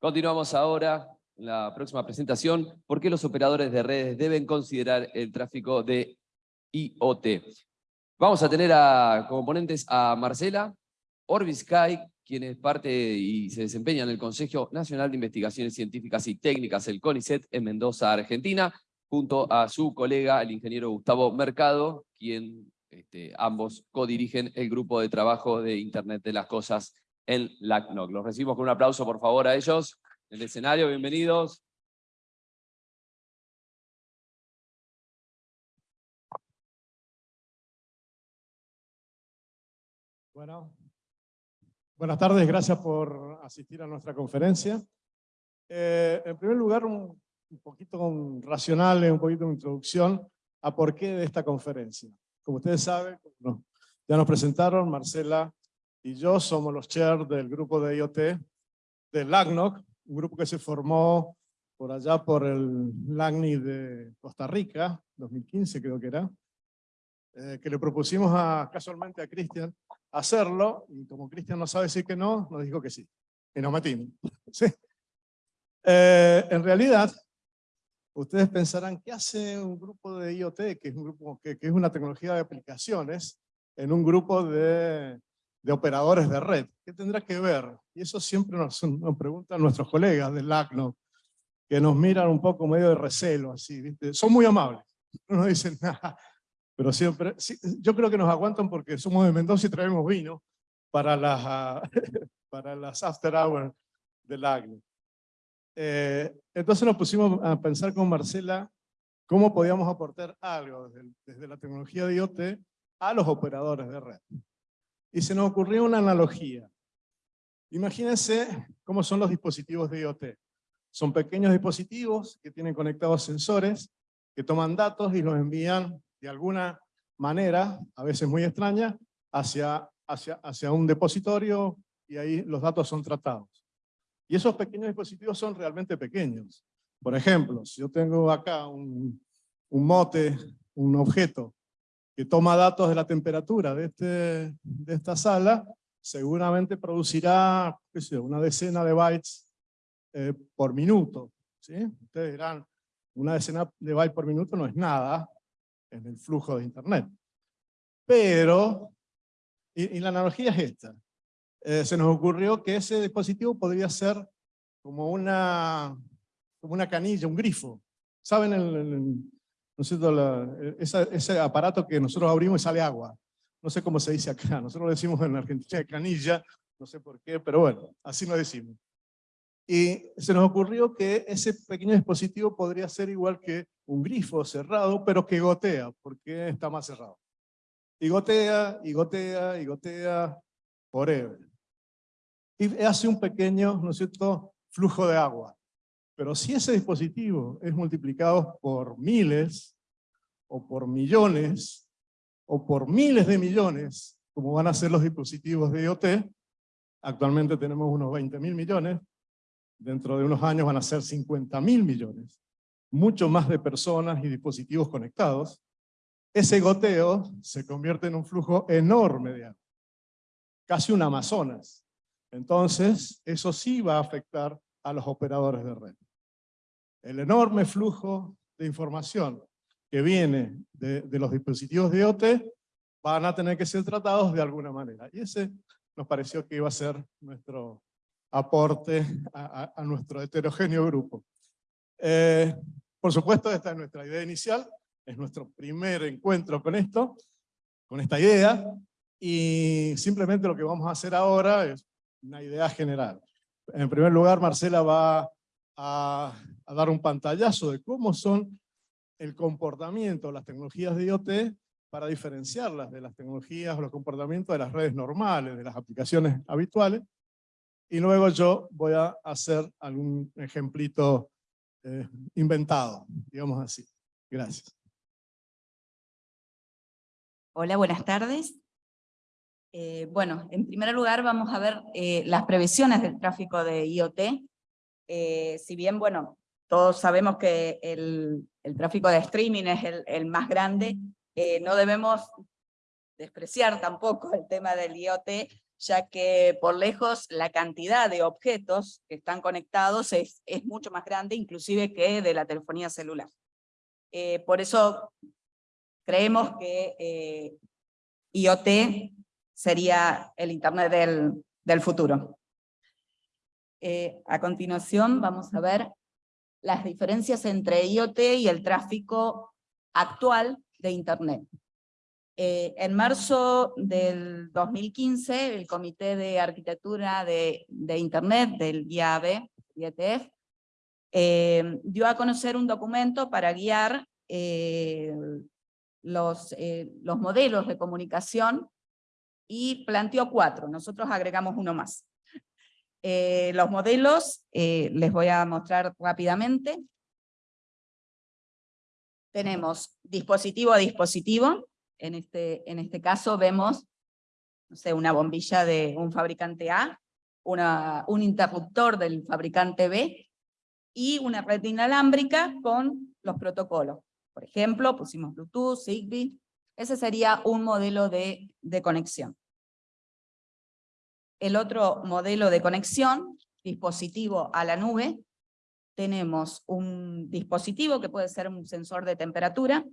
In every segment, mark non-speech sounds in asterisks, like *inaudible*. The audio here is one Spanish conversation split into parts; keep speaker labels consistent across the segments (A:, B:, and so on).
A: Continuamos ahora la próxima presentación. ¿Por qué los operadores de redes deben considerar el tráfico de IoT? Vamos a tener a, como ponentes a Marcela Orbisky, quien es parte y se desempeña en el Consejo Nacional de Investigaciones Científicas y Técnicas, el CONICET, en Mendoza, Argentina, junto a su colega, el ingeniero Gustavo Mercado, quien este, ambos codirigen el grupo de trabajo de Internet de las Cosas en LACNOC. Los recibimos con un aplauso, por favor, a ellos. En el escenario, bienvenidos.
B: Bueno, buenas tardes, gracias por asistir a nuestra conferencia. Eh, en primer lugar, un, poquito racional, un poquito de introducción a por qué de esta conferencia. Como ustedes saben, ya nos presentaron, Marcela y yo somos los chair del grupo de IoT de LACNOC, un grupo que se formó por allá por el LACNI de Costa Rica, 2015 creo que era, eh, que le propusimos a, casualmente a Cristian hacerlo, y como Cristian no sabe decir que no, nos dijo que sí, y nos metimos. *laughs* ¿Sí? Eh, en realidad, ustedes pensarán, ¿qué hace un grupo de IoT, que es, un grupo, que, que es una tecnología de aplicaciones, en un grupo de de operadores de red. ¿Qué tendrá que ver? Y eso siempre nos, preguntan nuestros colegas del ACNO, que nos miran un poco medio de recelo, así, ¿viste? Son muy amables, no nos dicen *laughs* nada, pero siempre, yo creo que nos aguantan porque somos de Mendoza y traemos vino para las, *laughs* para las after hours del ACNO. Eh, entonces nos pusimos a pensar con Marcela cómo podíamos aportar algo desde, desde la tecnología de IoT a los operadores de red y se nos ocurrió una analogía. Imagínense cómo son los dispositivos de IoT. Son pequeños dispositivos que tienen conectados sensores, que toman datos y los envían de alguna manera, a veces muy extraña, hacia, hacia, hacia un depositorio y ahí los datos son tratados. Y esos pequeños dispositivos son realmente pequeños. Por ejemplo, si yo tengo acá un, un mote, un objeto que toma datos de la temperatura de, este, de esta sala, seguramente producirá una decena de bytes eh, por minuto. ¿sí? Ustedes dirán, una decena de bytes por minuto no es nada en el flujo de Internet. Pero, y, la analogía es esta, eh, se nos ocurrió que ese dispositivo podría ser como una, como una canilla, un grifo. ¿Saben ese aparato que nosotros abrimos y sale agua. No sé cómo se dice acá, nosotros lo decimos en Argentina canilla, no sé por qué, pero bueno, así lo decimos. Y se nos ocurrió que ese pequeño dispositivo podría ser igual que un grifo cerrado, pero que gotea, porque está más cerrado. Y gotea, y gotea, y gotea, forever. Y hace un pequeño, ¿no es cierto?, flujo de agua. Pero si ese dispositivo es multiplicado por miles, o por millones, o por miles de millones, como van a ser los dispositivos de IoT, actualmente tenemos unos 20 mil millones, dentro de unos años van a ser 50 mil millones, mucho más de personas y dispositivos conectados, ese goteo se convierte en un flujo enorme de agua, casi un Amazonas. Entonces, eso sí va a afectar a los operadores de red el enorme flujo de información que viene de, los dispositivos de IoT van a tener que ser tratados de alguna manera. Y ese nos pareció que iba a ser nuestro aporte a, nuestro heterogéneo grupo. Eh, por supuesto, esta es nuestra idea inicial, es nuestro primer encuentro con esto, con esta idea, y simplemente lo que vamos a hacer ahora es una idea general. En primer lugar, Marcela va a, dar un pantallazo de cómo son el comportamiento, las tecnologías de IoT, para diferenciarlas de las tecnologías o los comportamientos de las redes normales, de las aplicaciones habituales. Y luego yo voy a hacer algún ejemplito eh, inventado, digamos así. Gracias.
C: Hola, buenas tardes. Eh, bueno, en primer lugar vamos a ver eh, las previsiones del tráfico de IoT eh, si bien, bueno, todos sabemos que el, tráfico de streaming es el, más grande, eh, no debemos despreciar tampoco el tema del IoT, ya que por lejos la cantidad de objetos que están conectados es, es mucho más grande, inclusive que de la telefonía celular. Eh, por eso creemos que IoT sería el Internet del futuro. Eh, a continuación vamos a ver las diferencias entre IoT y el tráfico actual de Internet. Eh, en marzo del 2015, el Comité de Arquitectura de, Internet del IAB, IETF, eh, dio a conocer un documento para guiar los modelos de comunicación y planteó cuatro, nosotros agregamos uno más. Los modelos, les voy a mostrar rápidamente. Tenemos dispositivo a dispositivo, en este, en este caso vemos no sé, una bombilla de un fabricante A, un interruptor del fabricante B, y una red inalámbrica con los protocolos. Por ejemplo, pusimos Bluetooth, Zigbee, ese sería un modelo de, de conexión. El otro modelo de conexión, dispositivo a la nube, tenemos un dispositivo que puede ser un sensor de temperatura,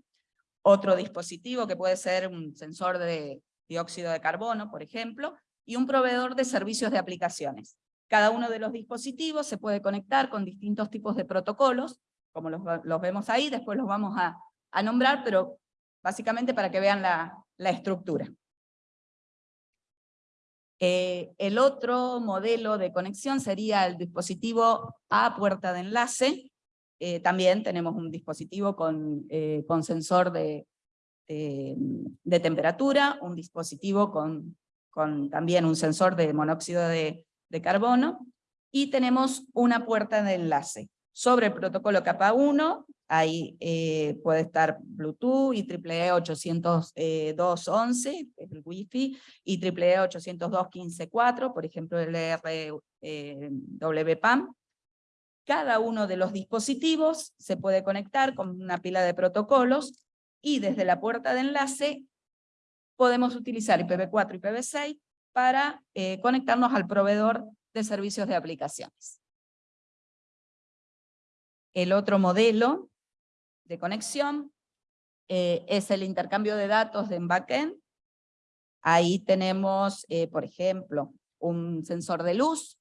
C: otro dispositivo que puede ser un sensor de dióxido de carbono, por ejemplo, y un proveedor de servicios de aplicaciones. Cada uno de los dispositivos se puede conectar con distintos tipos de protocolos, como los, vemos ahí, después los vamos a, nombrar, pero básicamente para que vean la, estructura. Eh, el otro modelo de conexión sería el dispositivo a puerta de enlace, eh, también tenemos un dispositivo con, eh, con sensor de, de, temperatura, un dispositivo con, con, también un sensor de monóxido de, de carbono, y tenemos una puerta de enlace. Sobre el protocolo capa 1, ahí eh, puede estar Bluetooth, y IEEE 802.11, el Wi-Fi, y IEEE 802.15.4, por ejemplo el RWPAM, cada uno de los dispositivos se puede conectar con una pila de protocolos y desde la puerta de enlace podemos utilizar IPv4 y IPv6 para eh, conectarnos al proveedor de servicios de aplicaciones. El otro modelo de conexión eh, es el intercambio de datos en backend. Ahí tenemos, eh, por ejemplo, un sensor de luz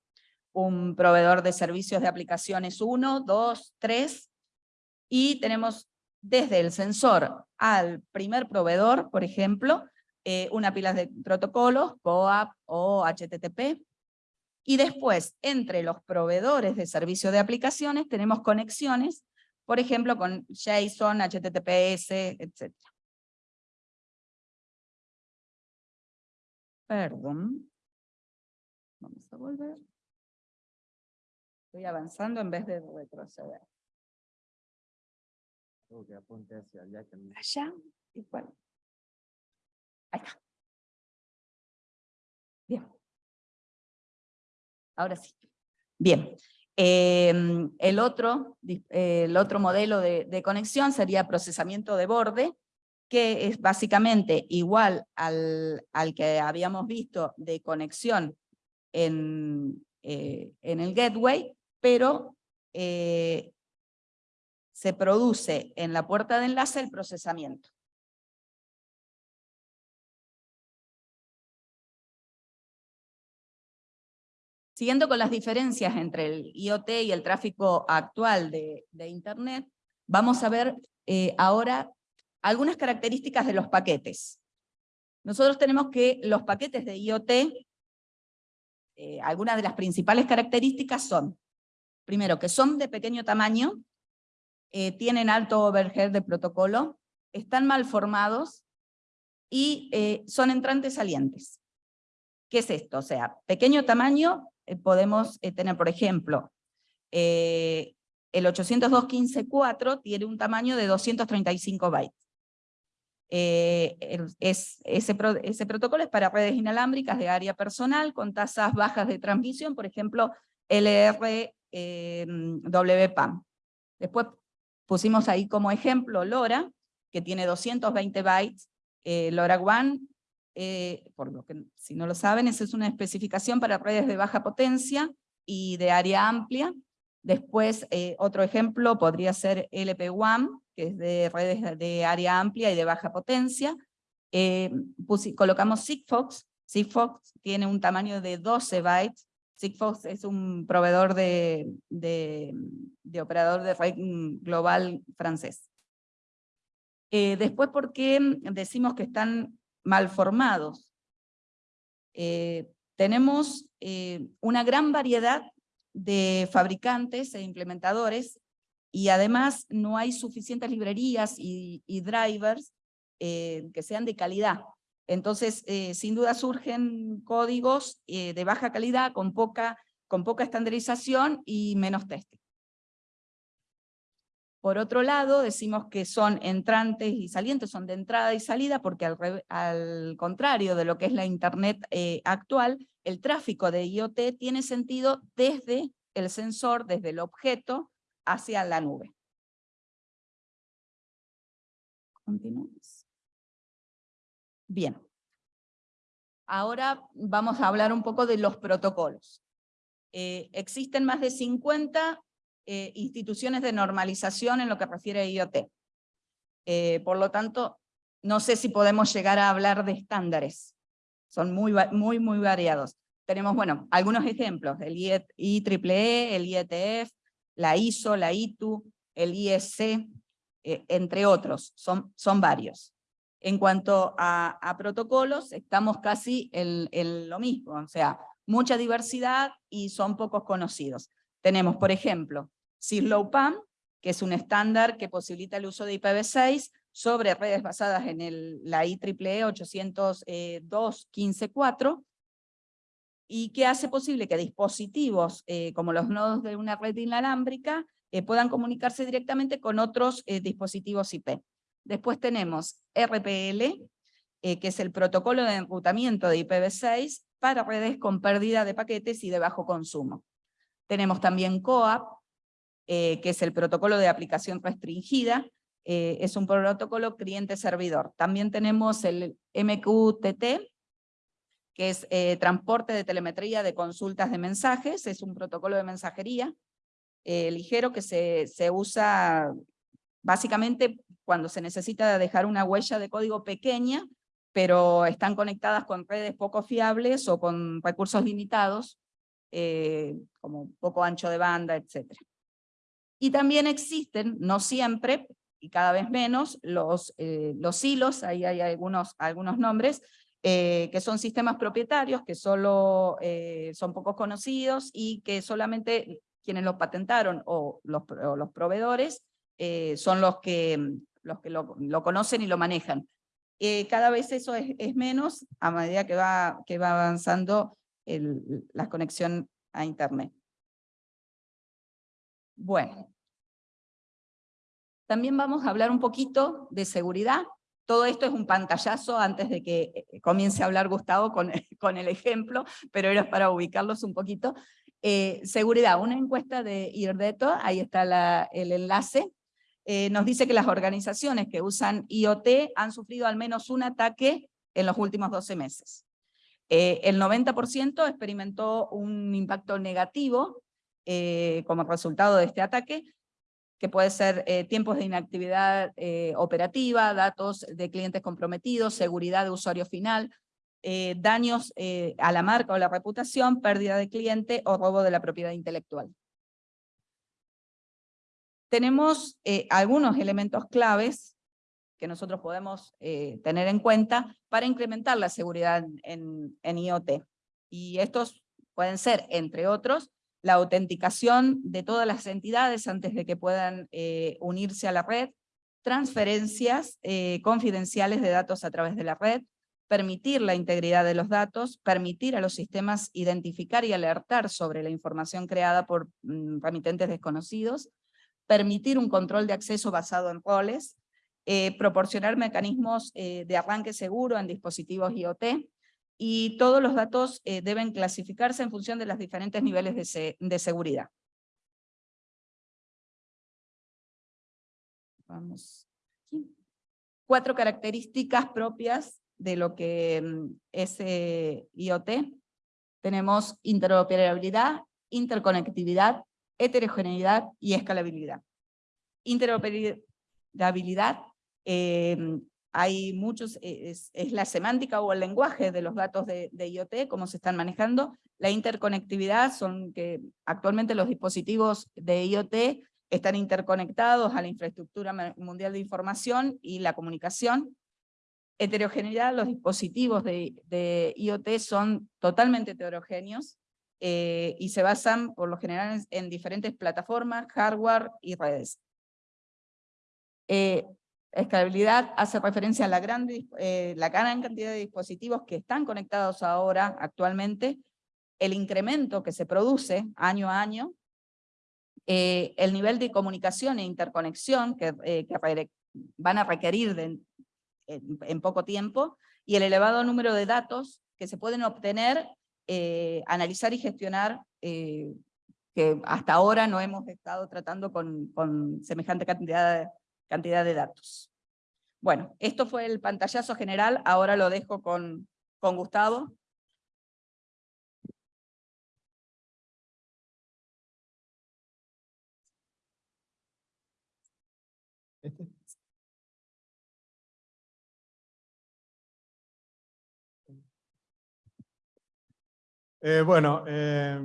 C: un proveedor de servicios de aplicaciones 1, 2, 3, y tenemos desde el sensor al primer proveedor, por ejemplo, eh, una pila de protocolos, COAP o HTTP, y después entre los proveedores de servicios de aplicaciones tenemos conexiones, por ejemplo con JSON, HTTPS, etc. Perdón. Vamos a volver. Estoy avanzando en vez de retroceder.
A: que apunte hacia allá.
C: Allá, igual. Ahí está. Ahora sí. Bien. Em, el, otro, el otro modelo de, de, conexión sería procesamiento de borde, que es básicamente igual al, al que habíamos visto de conexión en, eh, en el gateway, pero eh, se produce en la puerta de enlace el procesamiento. Siguiendo con las diferencias entre el IoT y el tráfico actual de, Internet, vamos a ver eh, ahora algunas características de los paquetes. Nosotros tenemos que los paquetes de IoT, eh, algunas de las principales características son primero, que son de pequeño tamaño, eh, tienen alto overhead de protocolo, están mal formados y son entrantes salientes. ¿Qué es esto? O sea, pequeño tamaño, podemos tener, por ejemplo, el 802.15.4 tiene un tamaño de 235 bytes. es, ese, protocolo es para redes inalámbricas de área personal con tasas bajas de transmisión, por ejemplo, LR WPAM. Después pusimos ahí como ejemplo LoRa, que tiene 220 bytes, eh, LoRa One eh, por lo que si no lo saben, esa es una especificación para redes de baja potencia y de área amplia. Después, eh, otro ejemplo podría ser LP1, que es de redes de área amplia y de baja potencia. Eh, colocamos Sigfox. Sigfox tiene un tamaño de 12 bytes. Sigfox es un proveedor de, de, operador de red global francés. Eh, después, ¿por qué decimos que están mal formados? Eh, tenemos una gran variedad de fabricantes e implementadores y además no hay suficientes librerías y, drivers eh, que sean de calidad. Entonces, eh, sin duda surgen códigos eh, de baja calidad con poca, con poca estandarización y menos testing. Por otro lado, decimos que son entrantes y salientes, son de entrada y salida, porque al, contrario de lo que es la Internet actual, el tráfico de IoT tiene sentido desde el sensor, desde el objeto, hacia la nube. Continuamos. Bien. Ahora vamos a hablar un poco de los protocolos. Eh, existen más de 50 eh, instituciones de normalización en lo que refiere a IoT. Eh, por lo tanto, no sé si podemos llegar a hablar de estándares. Son muy, muy, muy variados. Tenemos, bueno, algunos ejemplos, el IEEE, el IETF, la ISO, la ITU, el ISC, eh, entre otros, son, son varios. En cuanto a, protocolos, estamos casi en, lo mismo, o sea, mucha diversidad y son pocos conocidos. Tenemos, por ejemplo, CIRLOW-PAM, que es un estándar que posibilita el uso de IPv6 sobre redes basadas en la IEEE 802.15.4, y que hace posible que dispositivos eh, como los nodos de una red inalámbrica eh, puedan comunicarse directamente con otros eh, dispositivos IP. Después tenemos RPL, que es el protocolo de enrutamiento de IPv6 para redes con pérdida de paquetes y de bajo consumo. Tenemos también COAP, que es el protocolo de aplicación restringida, es un protocolo cliente-servidor. También tenemos el MQTT, que es eh, transporte de telemetría de consultas de mensajes, es un protocolo de mensajería eh, ligero que se, se usa básicamente cuando se necesita dejar una huella de código pequeña, pero están conectadas con redes poco fiables o con recursos limitados, eh, como poco ancho de banda, etc. Y también existen, no siempre, y cada vez menos, los, los hilos, ahí hay algunos, algunos nombres, eh, que son sistemas propietarios, que solo eh, son pocos conocidos y que solamente quienes los patentaron o los, los proveedores eh, son los que, los que lo, conocen y lo manejan. cada vez eso es, menos a medida que va, que va avanzando la conexión a Internet. Bueno, también vamos a hablar un poquito de seguridad, todo esto es un pantallazo antes de que eh, comience a hablar Gustavo con, *laughs* con el ejemplo, pero era para ubicarlos un poquito. Eh, seguridad, una encuesta de IRDETO, ahí está el enlace, eh, nos dice que las organizaciones que usan IoT han sufrido al menos un ataque en los últimos 12 meses. el 90% experimentó un impacto negativo como resultado de este ataque, que puede ser eh, tiempos de inactividad eh, operativa, datos de clientes comprometidos, seguridad de usuario final, eh, daños a la marca o la reputación, pérdida de cliente o robo de la propiedad intelectual. Tenemos algunos elementos claves que nosotros podemos tener en cuenta para incrementar la seguridad en IoT. Y estos pueden ser, entre otros, la autenticación de todas las entidades antes de que puedan eh, unirse a la red, transferencias eh, confidenciales de datos a través de la red, permitir la integridad de los datos, permitir a los sistemas identificar y alertar sobre la información creada por mm, remitentes desconocidos, permitir un control de acceso basado en roles, eh, proporcionar mecanismos de arranque seguro en dispositivos IoT, y todos los datos eh, deben clasificarse en función de los diferentes niveles de, seguridad. Vamos Cuatro características propias de lo que mm, es eh, IoT, tenemos interoperabilidad, interconectividad, heterogeneidad y escalabilidad. Interoperabilidad, eh, hay muchos, eh, es, la semántica o el lenguaje de los datos de, IoT, cómo se están manejando. La interconectividad son que actualmente los dispositivos de IoT están interconectados a la infraestructura mundial de información y la comunicación. Heterogeneidad, los dispositivos de, de IoT son totalmente heterogéneos eh, y se basan por lo general en, diferentes plataformas, hardware y redes. Eh, Escalabilidad hace referencia a la gran, eh, la gran cantidad de dispositivos que están conectados ahora, actualmente, el incremento que se produce año a año, eh, el nivel de comunicación e interconexión que, eh, que van a requerir en, en, poco tiempo, y el elevado número de datos que se pueden obtener, analizar y gestionar, que hasta ahora no hemos estado tratando con, con semejante cantidad de cantidad de datos. Bueno, esto fue el pantallazo general, ahora lo dejo con, con Gustavo.
B: Eh, bueno, eh,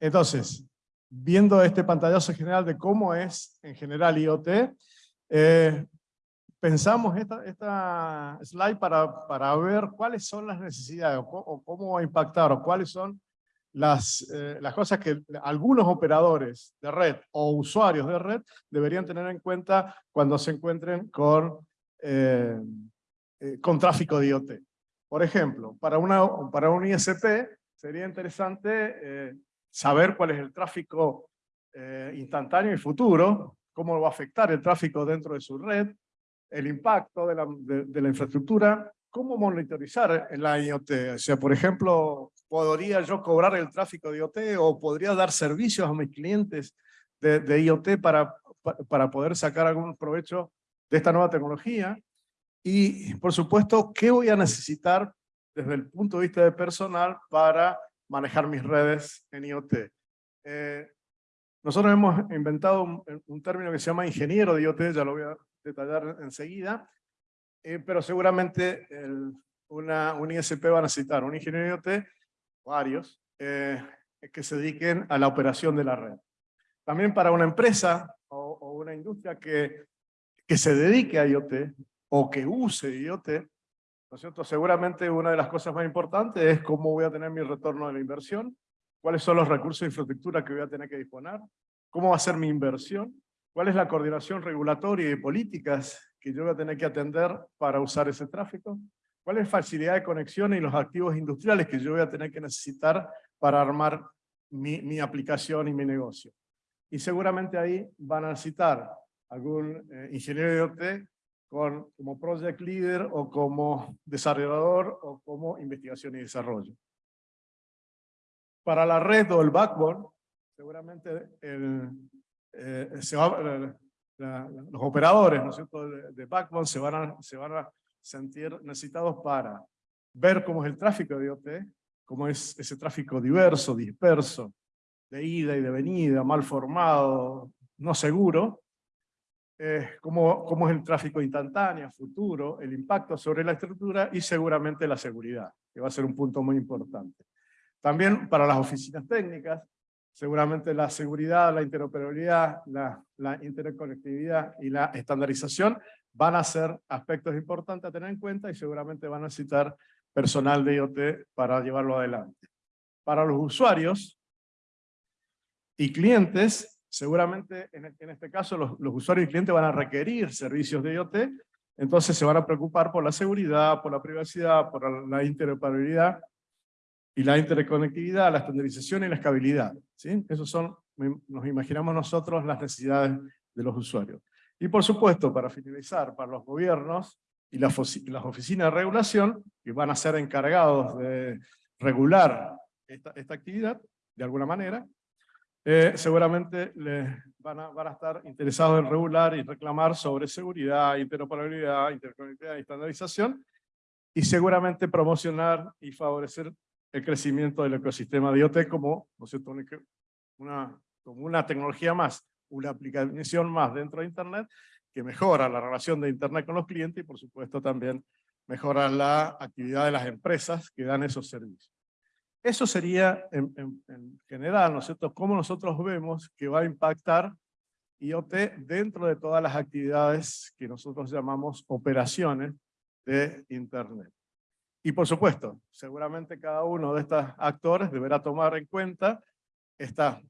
B: entonces, viendo este pantallazo general de cómo es en general IoT, eh, pensamos esta, esta slide para, para ver cuáles son las necesidades o, cómo va a impactar o cuáles son las, eh, las cosas que algunos operadores de red o usuarios de red deberían tener en cuenta cuando se encuentren con, eh, con tráfico de IoT. Por ejemplo, para, una, para un ISP sería interesante saber cuál es el tráfico eh, instantáneo y futuro, cómo va a afectar el tráfico dentro de su red, el impacto de la, de, la infraestructura, cómo monitorizar la IoT. O sea, por ejemplo, ¿podría yo cobrar el tráfico de IoT o podría dar servicios a mis clientes de, de IoT para, para poder sacar algún provecho de esta nueva tecnología? Y, por supuesto, ¿qué voy a necesitar desde el punto de vista de personal para manejar mis redes en IoT. Eh, nosotros hemos inventado un, término que se llama ingeniero de IoT, ya lo voy a detallar enseguida, eh, pero seguramente una, un ISP va a necesitar un ingeniero de IoT, varios, eh, que se dediquen a la operación de la red. También para una empresa o, o una industria que, que se dedique a IoT o que use IoT, ¿No es cierto? Seguramente una de las cosas más importantes es cómo voy a tener mi retorno de la inversión, cuáles son los recursos de infraestructura que voy a tener que disponer, cómo va a ser mi inversión, cuál es la coordinación regulatoria y políticas que yo voy a tener que atender para usar ese tráfico, cuál es la facilidad de conexión y los activos industriales que yo voy a tener que necesitar para armar mi, mi aplicación y mi negocio. Y seguramente ahí van a necesitar algún eh, ingeniero de OT como project leader o como desarrollador o como investigación y desarrollo. Para la red o el backbone, seguramente el, eh, se va, los operadores ¿no es cierto? De, backbone se van, a, se van a sentir necesitados para ver cómo es el tráfico de IoT, cómo es ese tráfico diverso, disperso, de ida y de venida, mal formado, no seguro, eh, cómo, cómo, es el tráfico instantáneo, futuro, el impacto sobre la estructura y seguramente la seguridad, que va a ser un punto muy importante. También para las oficinas técnicas, seguramente la seguridad, la interoperabilidad, la, la interconectividad y la estandarización van a ser aspectos importantes a tener en cuenta y seguramente van a necesitar personal de IoT para llevarlo adelante. Para los usuarios y clientes, seguramente en, este caso los, usuarios y clientes van a requerir servicios de IoT, entonces se van a preocupar por la seguridad, por la privacidad, por la interoperabilidad y la interconectividad, la estandarización y la escalabilidad. ¿sí? Esos son, nos imaginamos nosotros, las necesidades de los usuarios. Y por supuesto, para finalizar, para los gobiernos y las, oficinas de regulación, que van a ser encargados de regular esta actividad, de alguna manera, eh, seguramente les van a, estar interesados en regular y reclamar sobre seguridad, interoperabilidad, interconectividad y estandarización, y seguramente promocionar y favorecer el crecimiento del ecosistema de IoT como, ¿no una, como una tecnología más, una aplicación más dentro de Internet que mejora la relación de Internet con los clientes y por supuesto también mejora la actividad de las empresas que dan esos servicios. Eso sería en, en general, ¿no es cierto?, cómo nosotros vemos que va a impactar IoT dentro de todas las actividades que nosotros llamamos operaciones de Internet. Y por supuesto, seguramente cada uno de estos actores deberá tomar en cuenta esta,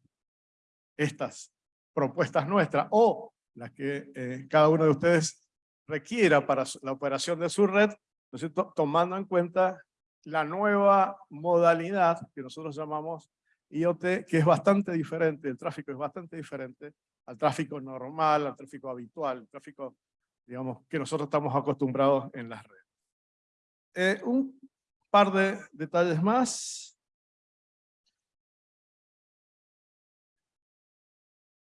B: estas propuestas nuestras o las que eh, cada uno de ustedes requiera para la operación de su red, ¿no es cierto? tomando en cuenta la nueva modalidad que nosotros llamamos IoT, que es bastante diferente, el tráfico es bastante diferente al tráfico normal, al tráfico habitual, el tráfico digamos, que nosotros estamos acostumbrados en las redes. Eh, un par de detalles más.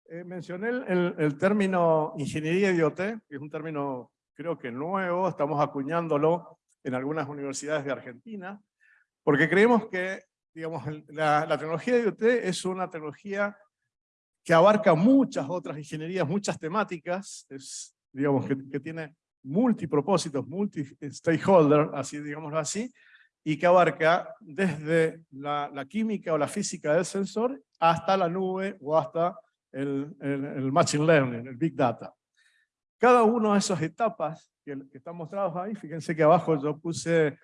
B: Eh, mencioné el, el, término ingeniería IoT, que es un término creo que nuevo, estamos acuñándolo en algunas universidades de Argentina, porque creemos que digamos, la, tecnología de IoT es una tecnología que abarca muchas otras ingenierías, muchas temáticas, es, digamos, que, que tiene multipropósitos, multi-stakeholder, así digámoslo así, y que abarca desde la, química o la física del sensor hasta la nube o hasta el, Machine Learning, el Big Data. Cada una de esas etapas que, que están mostradas ahí, fíjense que abajo yo puse,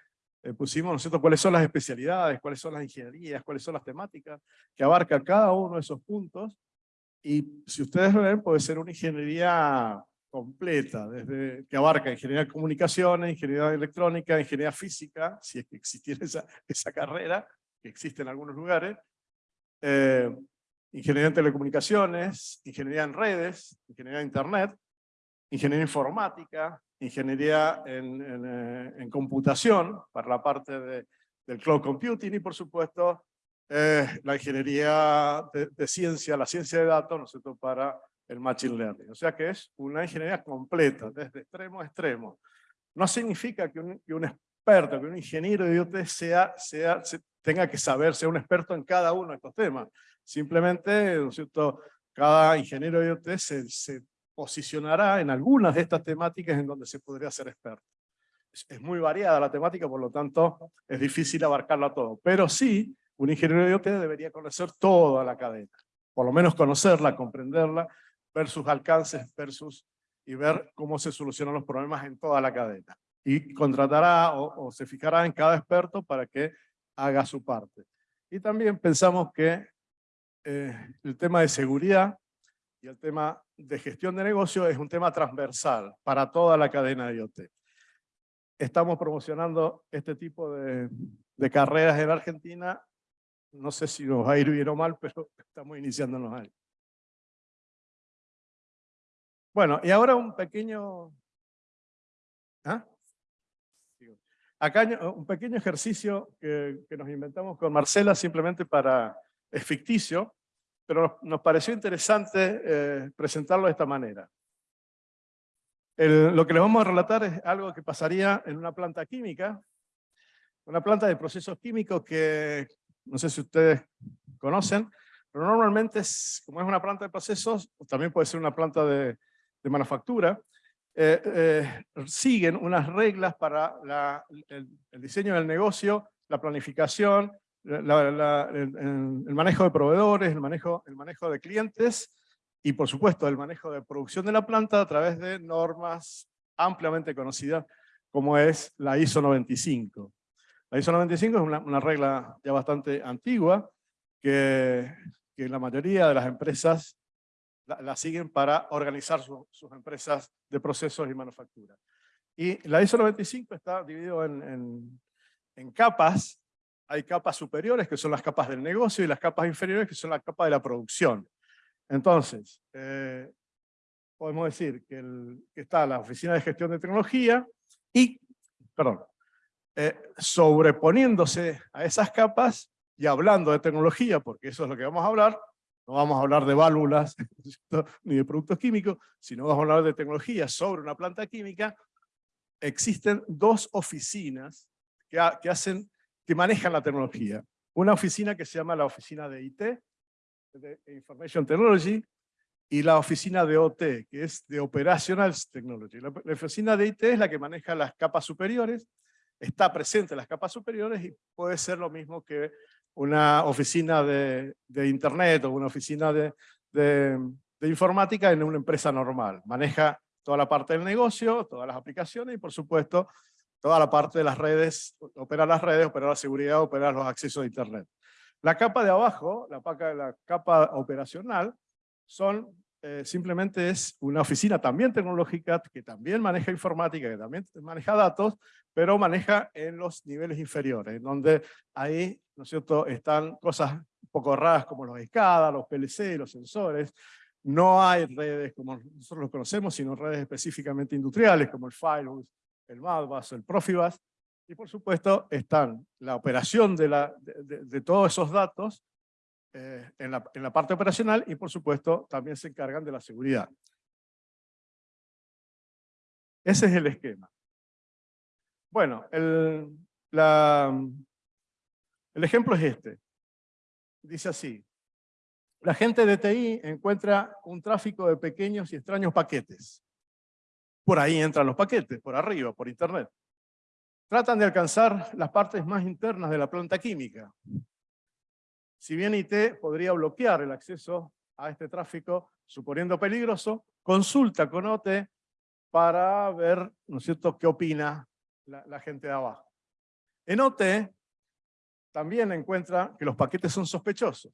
B: eh, pusimos, ¿no es cierto?, cuáles son las especialidades, cuáles son las ingenierías, cuáles son las temáticas, que abarca cada uno de esos puntos, y si ustedes ven, puede ser una ingeniería completa, desde que abarca ingeniería de comunicaciones, ingeniería electrónica, ingeniería física, si es que existiera esa, esa carrera, que existe en algunos lugares, eh, ingeniería en telecomunicaciones, ingeniería en redes, ingeniería en internet, ingeniería informática, ingeniería en, en, eh, en computación, para la parte de, del cloud computing, y por supuesto eh, la ingeniería de, de, ciencia, la ciencia de datos, ¿no es cierto?, para el Machine Learning. O sea que es una ingeniería completa, desde extremo a extremo. No significa que un, que un experto, que un ingeniero de IoT sea, sea, se, tenga que saber, sea un experto en cada uno de estos temas. Simplemente, ¿no es cierto? cada ingeniero de IoT se, se posicionará en algunas de estas temáticas en donde se podría ser experto. Es, muy variada la temática, por lo tanto es difícil abarcarla todo. Pero sí, un ingeniero de IoT debería conocer toda la cadena. Por lo menos conocerla, comprenderla, ver sus alcances versus y ver cómo se solucionan los problemas en toda la cadena. Y contratará o, o se fijará en cada experto para que haga su parte. Y también pensamos que eh, el tema de seguridad y el tema de gestión de negocio es un tema transversal para toda la cadena de IoT. Estamos promocionando este tipo de, carreras en Argentina. No sé si nos va a ir bien o mal, *laughs* pero estamos iniciándonos ahí. Bueno, y ahora un pequeño... ¿Ah? Acá un pequeño ejercicio que, que, nos inventamos con Marcela simplemente para... es ficticio, pero nos pareció interesante eh, presentarlo de esta manera. Lo que les vamos a relatar es algo que pasaría en una planta química, una planta de procesos químicos que no sé si ustedes conocen, pero normalmente es, como es una planta de procesos, también puede ser una planta de, manufactura, eh, eh, siguen unas reglas para el, diseño del negocio, la planificación, el, manejo de proveedores, el manejo, el manejo de clientes y por supuesto el manejo de producción de la planta a través de normas ampliamente conocidas como es la ISO 95. La ISO 95 es una, regla ya bastante antigua que, que la mayoría de las empresas la, siguen para organizar su, sus empresas de procesos y manufactura. Y la ISO 95 está dividido en, en, capas. Hay capas superiores, que son las capas del negocio, y las capas inferiores, que son las capas de la producción. Entonces, eh, podemos decir que, está la Oficina de Gestión de Tecnología y, perdón, eh, sobreponiéndose a esas capas y hablando de tecnología, porque eso es lo que vamos a hablar, no vamos a hablar de válvulas *laughs* ni de productos químicos, sino vamos a hablar de tecnología sobre una planta química, existen dos oficinas que, hacen, que manejan la tecnología. Una oficina que se llama la oficina de IT, de Information Technology, y la oficina de OT, que es de Operational Technology. La, oficina de IT es la que maneja las capas superiores, está presente en las capas superiores y puede ser lo mismo que una oficina de, Internet o una oficina de, de, informática en una empresa normal. Maneja toda la parte del negocio, todas las aplicaciones y por supuesto toda la parte de las redes, opera las redes, opera la seguridad, opera los accesos a Internet. La capa de abajo, la, la capa operacional, son eh, simplemente es una oficina también tecnológica, que también maneja informática, que también maneja datos, pero maneja en los niveles inferiores, donde ahí, ¿no es cierto?, están cosas un poco raras como los SCADA, los PLC, los sensores, no hay redes como nosotros los conocemos, sino redes específicamente industriales como el Firewall, el Modbus, el Profibus, y por supuesto están la operación de, la, de todos esos datos eh, en, la, en la parte operacional y por supuesto también se encargan de la seguridad. Ese es el esquema. Bueno, el, la, el ejemplo es este. Dice así. La gente de TI encuentra un tráfico de pequeños y extraños paquetes. Por ahí entran los paquetes, por arriba, por internet. Tratan de alcanzar las partes más internas de la planta química. Si bien IT podría bloquear el acceso a este tráfico, suponiendo peligroso, consulta con OT para ver, ¿no cierto?, qué opina la, la gente de abajo. En OT también encuentra que los paquetes son sospechosos,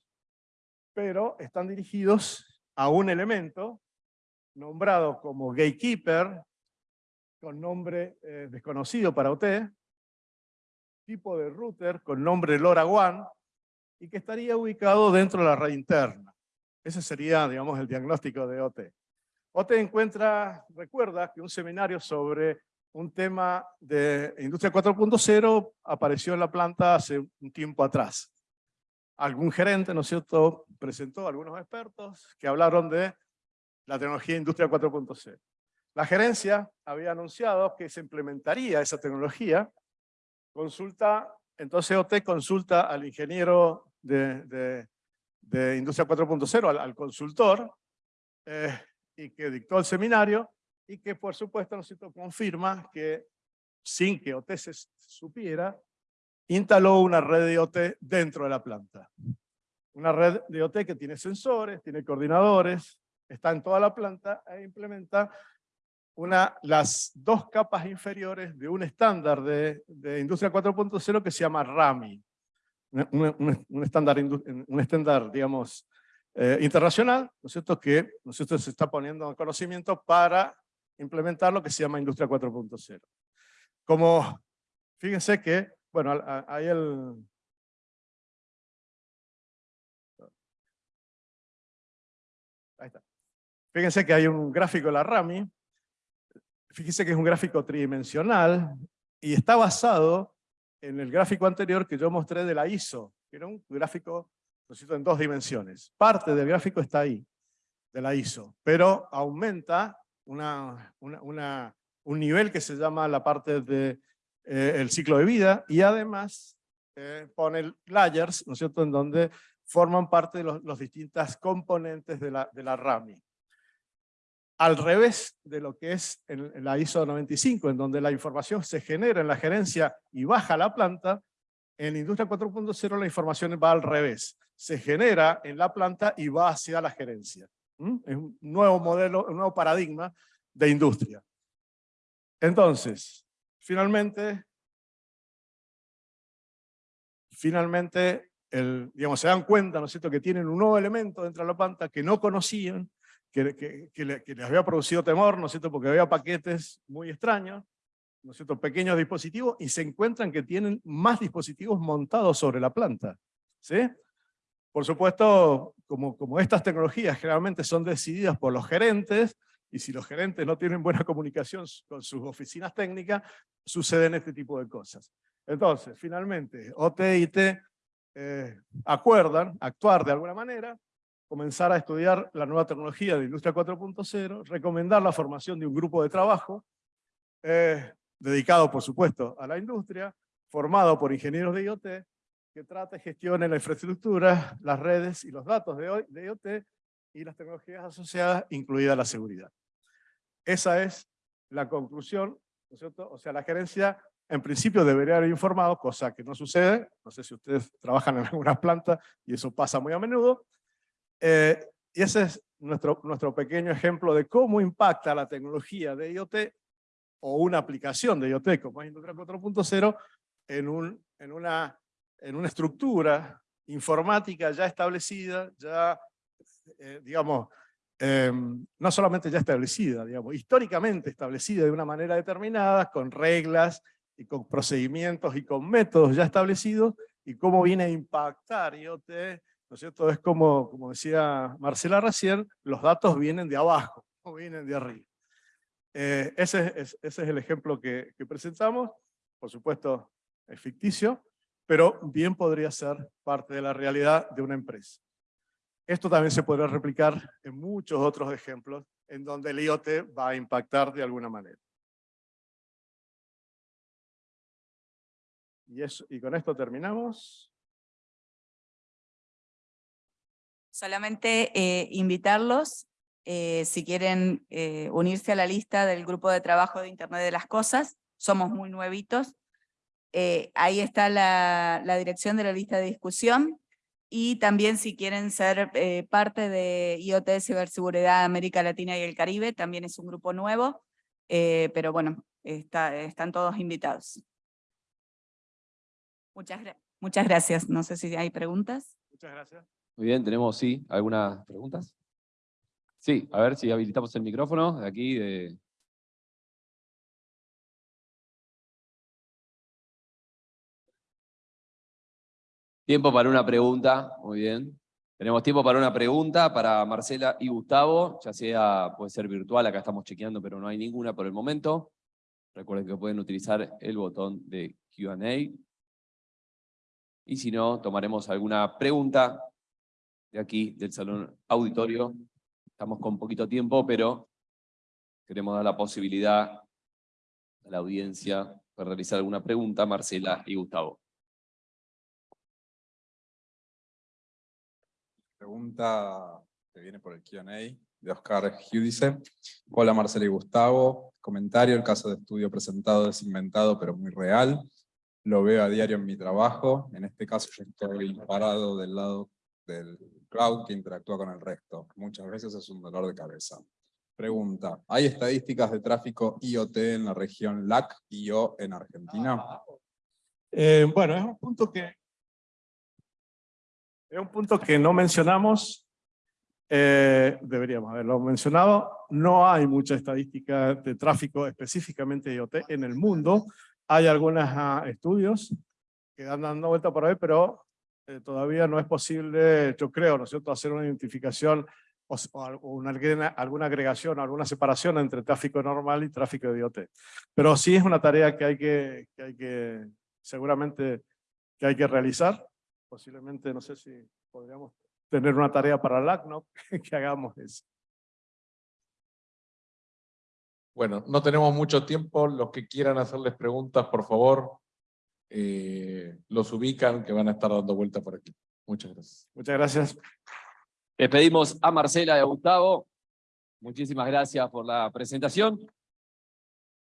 B: pero están dirigidos a un elemento nombrado como gatekeeper, con nombre eh, desconocido para OT, tipo de router con nombre LoRaWAN, y que estaría ubicado dentro de la red interna. Ese sería, digamos, el diagnóstico de OT. OT encuentra, recuerda que un seminario sobre un tema de Industria 4.0 apareció en la planta hace un tiempo atrás. Algún gerente, ¿no es cierto?, presentó a algunos expertos que hablaron de la tecnología Industria 4.0. La gerencia había anunciado que se implementaría esa tecnología. Consulta, entonces OT consulta al ingeniero de, de, Industria 4.0 al, consultor eh, y que dictó el seminario y que por supuesto nos confirma que sin que OT se supiera, instaló una red de IoT dentro de la planta. Una red de IoT que tiene sensores, tiene coordinadores, está en toda la planta e implementa una, las dos capas inferiores de un estándar de, de Industria 4.0 que se llama RAMI un, estándar, un estándar, digamos, eh, internacional, ¿no es cierto?, que ¿no se está poniendo en conocimiento para implementar lo que se llama Industria 4.0. Como, fíjense que, bueno, hay el... Fíjense que hay un gráfico de la RAMI, fíjense que es un gráfico tridimensional y está basado en el gráfico anterior que yo mostré de la ISO, que era un gráfico en dos dimensiones. Parte del gráfico está ahí, de la ISO, pero aumenta una, una, un nivel que se llama la parte del de, eh, ciclo de vida y además eh, pone layers, ¿no es cierto?, en donde forman parte de los, los distintas componentes de la, de la RAMI al revés de lo que es en la ISO 95, en donde la información se genera en la gerencia y baja a la planta, en la industria 4.0 la información va al revés. Se genera en la planta y va hacia la gerencia. Es un nuevo modelo, un nuevo paradigma de industria. Entonces, finalmente, finalmente, el, digamos, se dan cuenta, ¿no es cierto?, que tienen un nuevo elemento dentro de la planta que no conocían, que, que, les había producido temor, ¿no es cierto?, porque había paquetes muy extraños, ¿no es cierto?, pequeños dispositivos, y se encuentran que tienen más dispositivos montados sobre la planta, ¿sí? Por supuesto, como, como estas tecnologías generalmente son decididas por los gerentes, y si los gerentes no tienen buena comunicación con sus oficinas técnicas, suceden este tipo de cosas. Entonces, finalmente, OT y T eh, acuerdan actuar de alguna manera, comenzar a estudiar la nueva tecnología de Industria 4.0, recomendar la formación de un grupo de trabajo, eh, dedicado por supuesto a la industria, formado por ingenieros de IoT, que trate y gestione la infraestructura, las redes y los datos de, de IoT y las tecnologías asociadas, incluida la seguridad. Esa es la conclusión, ¿no es cierto? O sea, la gerencia en principio debería haber informado, cosa que no sucede, no sé si ustedes trabajan en algunas plantas y eso pasa muy a menudo, eh, y ese es nuestro, nuestro pequeño ejemplo de cómo impacta la tecnología de IoT o una aplicación de IoT como es Industria 4.0 en, un, en, una, en una estructura informática ya establecida, ya, eh, digamos, eh, no solamente ya establecida, digamos, históricamente establecida de una manera determinada, con reglas y con procedimientos y con métodos ya establecidos, y cómo viene a impactar IoT, ¿no es cierto? Es como, como decía Marcela recién, los datos vienen de abajo, *laughs* no vienen de arriba. Eh, ese, es, ese es el ejemplo que, que presentamos, por supuesto es ficticio, pero bien podría ser parte de la realidad de una empresa. Esto también se podrá replicar en muchos otros ejemplos en donde el IoT va a impactar de alguna manera. Y, eso, y con esto terminamos.
C: Solamente eh, invitarlos, eh, si quieren eh, unirse a la lista del grupo de trabajo de Internet de las Cosas, somos muy nuevitos. Ahí está la, dirección de la lista de discusión, y también si quieren ser parte de IoT Ciberseguridad América Latina y el Caribe, también es un grupo nuevo, pero bueno, está, están todos invitados. Muchas gracias. No sé si hay preguntas.
B: Muchas gracias.
A: Muy bien, tenemos, sí, algunas preguntas. Sí, a ver si habilitamos el micrófono de aquí. De... Tiempo para una pregunta, muy bien. Tenemos tiempo para una pregunta para Marcela y Gustavo, ya sea, puede ser virtual, acá estamos chequeando, pero no hay ninguna por el momento. Recuerden que pueden utilizar el botón de Q&A. Y si no, tomaremos alguna pregunta aquí, del salón auditorio. Estamos con poquito tiempo, pero queremos dar la posibilidad a la audiencia de realizar alguna pregunta, Marcela y Gustavo.
D: Pregunta que viene por el Q&A de Oscar Giudice. Hola Marcela y Gustavo. Comentario, el caso de estudio presentado es inventado pero muy real. Lo veo a diario en mi trabajo. En este caso yo estoy parado del lado del cloud que interactúa con el resto. Muchas veces es un dolor de cabeza. Pregunta, ¿hay estadísticas de tráfico IoT en la región LAC y o en Argentina?
B: Eh, bueno, es un punto que es un punto que no mencionamos, eh, deberíamos haberlo mencionado. No hay mucha estadística de tráfico específicamente IoT en el mundo. Hay algunos ah, estudios que dan dando vuelta por ahí, pero eh, todavía no es posible, yo creo, ¿no es cierto?, hacer una identificación o, o una, alguna agregación, alguna separación entre tráfico normal y tráfico de IoT. Pero sí es una tarea que hay que, que, hay que seguramente que hay que realizar. Posiblemente, no sé si podríamos tener una tarea para el ACNOC *laughs* que hagamos eso.
E: Bueno, no tenemos mucho tiempo. Los que quieran hacerles preguntas, por favor, eh, los ubican que van a estar dando vuelta por aquí. Muchas gracias.
B: Muchas gracias.
A: Despedimos a Marcela y a Gustavo. Muchísimas gracias por la presentación.